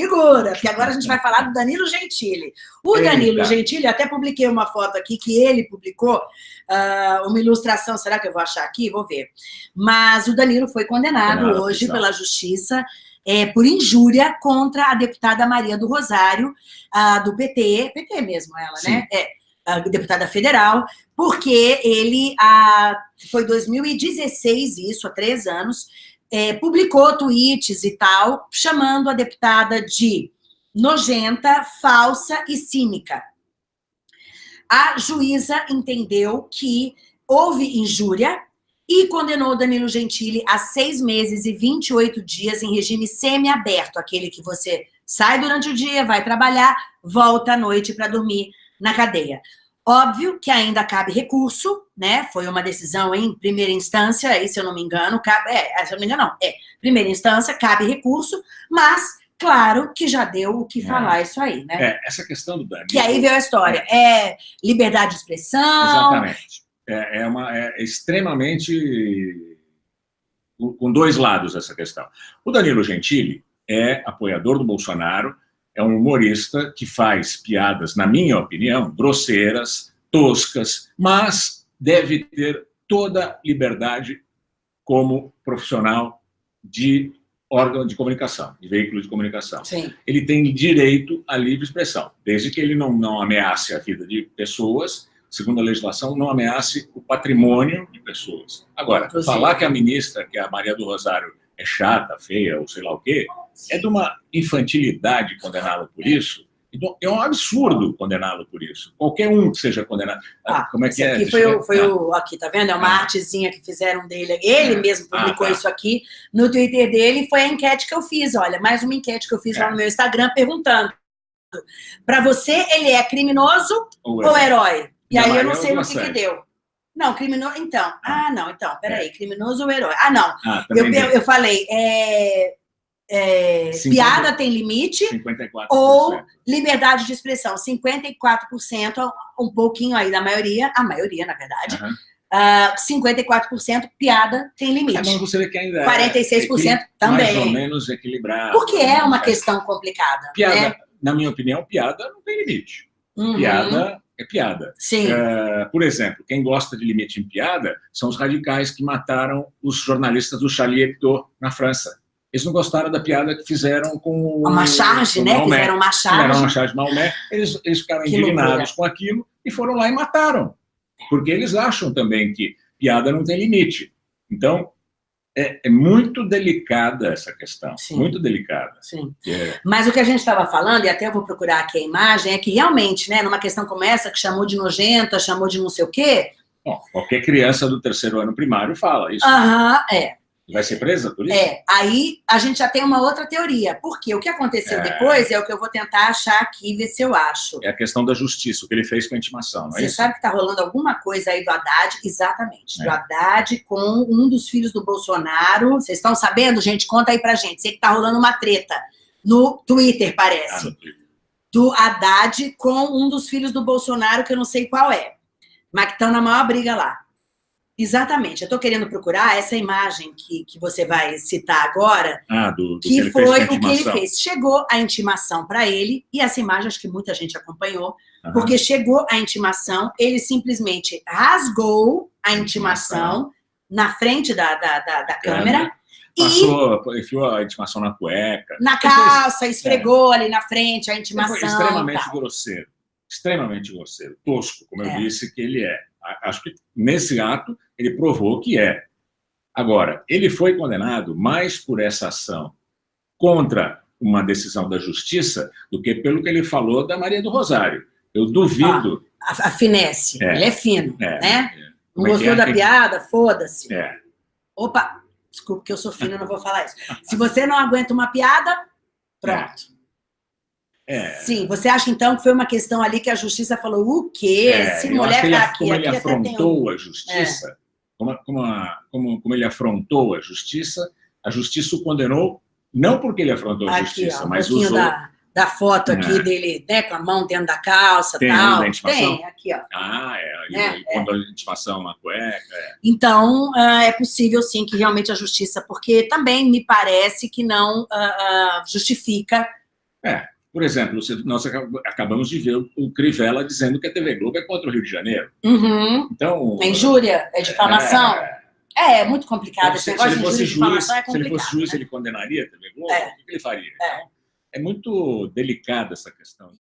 segura, porque agora a gente vai falar do Danilo Gentili. O Eita. Danilo Gentili, até publiquei uma foto aqui que ele publicou, ah, uma ilustração, será que eu vou achar aqui? Vou ver. Mas o Danilo foi condenado hoje pela justiça é, por injúria contra a deputada Maria do Rosário, ah, do PT, PT mesmo ela, Sim. né? É, a deputada federal, porque ele, ah, foi 2016 isso, há três anos, é, publicou tweets e tal, chamando a deputada de nojenta, falsa e cínica. A juíza entendeu que houve injúria e condenou Danilo Gentili a seis meses e 28 dias em regime semiaberto, aquele que você sai durante o dia, vai trabalhar, volta à noite para dormir na cadeia. Óbvio que ainda cabe recurso, né? Foi uma decisão em primeira instância, aí, se eu não me engano, cabe, é, se eu não me engano, não, é, primeira instância, cabe recurso, mas, claro, que já deu o que É. falar isso aí, né? É, essa questão do Danilo... Que aí veio a história. É liberdade de expressão. Exatamente. É, é uma, é extremamente... com dois lados essa questão. O Danilo Gentili é apoiador do Bolsonaro, é um humorista que faz piadas, na minha opinião, grosseiras, toscas, mas deve ter toda liberdade como profissional de órgão de comunicação, de veículo de comunicação. Sim. ele tem direito à livre expressão, desde que ele não, não ameace a vida de pessoas, segundo a legislação, não ameace o patrimônio de pessoas. Agora, Inclusive. falar que a ministra, que é a Maria do Rosário, é chata, feia, ou sei lá o quê, é de uma infantilidade condená-lo por isso. Então, é um absurdo condená-lo por isso. Qualquer um que seja condenado. Ah, Como é que é? aqui foi, o, foi Ah, o. Aqui, tá vendo? É uma Ah. artezinha que fizeram dele. Ele Ah. mesmo publicou Ah, tá. isso aqui no Twitter dele. Foi a enquete que eu fiz. Olha, mais uma enquete que eu fiz lá É. no meu Instagram perguntando. Para você, ele é criminoso ou ou herói? E aí eu não eu sei no gosto que, que deu. Não, criminoso. Então. Ah, não, então, peraí. Criminoso ou herói? Ah, não. Ah, Eu, eu, eu falei, é, é, 50. piada tem limite, 54%. ou liberdade de expressão, 54%, um pouquinho aí da maioria, a maioria, na verdade, Aham. ah, 54% piada tem É, mas limite. você vê que ainda é 46% também. mais ou menos equilibrado. Porque é uma Né? questão complicada. Piada, Né? na minha opinião, piada não tem limite. Uhum. Piada é piada. Sim. É, por exemplo, quem gosta de limite em piada são os radicais que mataram os jornalistas do Charlie Hebdo na França. Eles não gostaram da piada que fizeram com Uma charge, com né? Maomé. Fizeram uma Fizeram charge. uma charge de Maomé. Eles, eles ficaram Que indignados loucura. com aquilo e foram lá e mataram. Porque eles acham também que piada não tem limite. Então, é, é muito delicada essa questão. Sim. Muito delicada. Sim. É, Mas o que a gente estava falando, e até eu vou procurar aqui a imagem, é que realmente, né, numa questão como essa, que chamou de nojenta, chamou de não sei o quê, bom, qualquer criança do terceiro ano primário fala isso. aham, é, Vai ser presa por isso? É, aí a gente já tem uma outra teoria. Porque o que aconteceu É. depois é o que eu vou tentar achar aqui, ver se eu acho. É a questão da justiça, o que ele fez com a intimação, não é Você isso? sabe que tá rolando alguma coisa aí do Haddad? Exatamente. É. Do Haddad com um dos filhos do Bolsonaro. Vocês estão sabendo, gente? Conta aí pra gente. Sei que tá rolando uma treta no Twitter, Ah, parece. no Twitter. Do Haddad com um dos filhos do Bolsonaro, que eu não sei qual é. Mas que estão na maior briga lá. Exatamente. Eu tô querendo procurar essa imagem que, que você vai citar agora, Ah, do, do que, que foi o que ele fez. Chegou a intimação para ele, e essa imagem acho que muita gente acompanhou, Aham. porque chegou a intimação, ele simplesmente rasgou a intimação na frente da, da, da, da câmera e Passou, enfiou a intimação na cueca. na calça, esfregou ali na frente a Ele intimação. foi e extremamente grosseiro. Extremamente grosseiro. Tosco, como É. eu disse que ele é. Acho que nesse ato ele provou que é. Agora, ele foi condenado mais por essa ação contra uma decisão da justiça do que pelo que ele falou da Maria do Rosário. Eu duvido. A, a finesse, É. ele é fino, É, né? é. Não é gostou é? da piada? Foda-se. É. Opa, desculpa que eu sou fina, não vou falar isso. Se você não aguenta uma piada, pronto. É. Sim, você acha então que foi uma questão ali que a justiça falou o quê? É, Se eu acho mulher que ele, tá aqui, como ele aqui um... afrontou a justiça, como, a- como, a- como- como ele afrontou a justiça, a justiça o condenou, não porque ele afrontou a Aqui, justiça, ó, um mas pouquinho usou... da, da foto aqui É. dele, né, com a mão dentro da calça Tem tal. da intimação? Tem, aqui, ó. Ah, é, ele, É, ele pondo a intimação na cueca. é. Então, ah, é possível sim que realmente a justiça, porque também me parece que não ah, ah, justifica É, por exemplo, nós acabamos de ver o Crivella dizendo que a TV Globo é contra o Rio de Janeiro. Uhum. Então, é injúria, é difamação. É, é, é muito complicado. Então, Esse negócio de injúria, difamação é. Se ele fosse juiz, né? ele condenaria a TV Globo? É. O que ele faria? É. Então, é muito delicada essa questão.